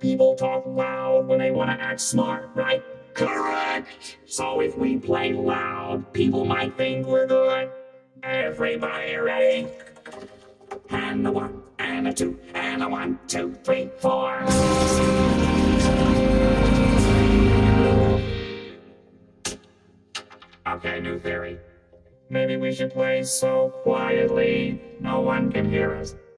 People talk loud when they want to act smart, right? Correct! So if we play loud, people might think we're good. Everybody ready? And a one, and a two, and a one, two, three, four. Okay, new theory. Maybe we should play so quietly no one can hear us.